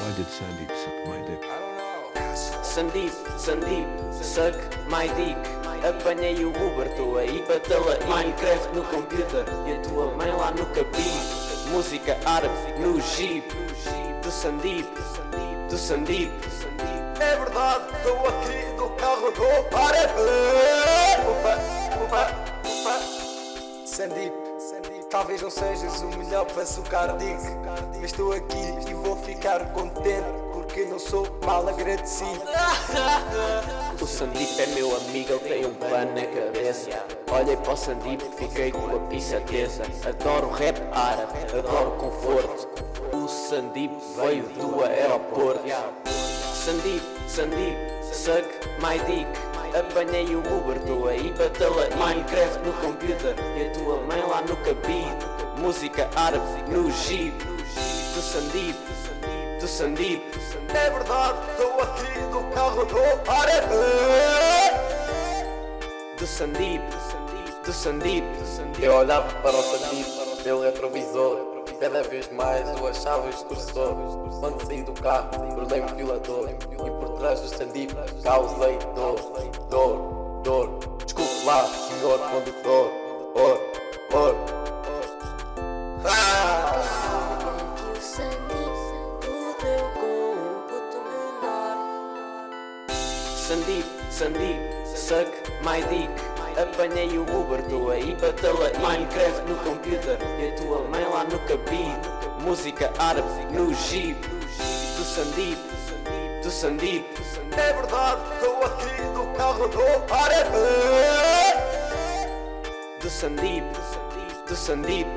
Why did Sandeep suck my dick? Sandeep, Sandeep, suck my dick. Apanhei o Uber, tô aí para tela Minecraft no computer. E a tua mãe lá no cabide Música árabe no jeep. Do Sandeep, do Sandeep. É verdade, estou aqui no carro do árabe Opa, opa, opa. Sandeep, talvez não sejas o melhor para sucar dick Mas estou aqui e vou ficar contente Porque não sou mal agradecido. O Sandeep é meu amigo, ele tem um plano na cabeça. Olhei para o Sandeep, fiquei com a pizza tesa. Adoro rap árabe, adoro conforto. O Sandeep veio do aeroporto. Sandeep, Sandeep, suck my dick. Apanhei o Uber, tô aí para Minecraft no computer no cabide. Música árabe no jeep Do Sandeep, do Sandeep É verdade, estou aqui no carro do árabe. Do Sandeep, do Sandeep Eu olhava para o Sandeep pelo retrovisor. Cada vez mais eu achava extorsor Quando saí do carro, tornei-me violador. E por trás do Sandeep causei dor Dor, dor. Desculpe lá, senhor condutor Sandeep, Sandeep, suck my dick. Apanhei o Uber, tô aí tela Minecraft no computer. E a tua mãe lá no cabide. Música árabe no jeep. Do Sandeep, do Sandeep É verdade, estou aqui no carro do árabe. Do Sandeep, do Sandeep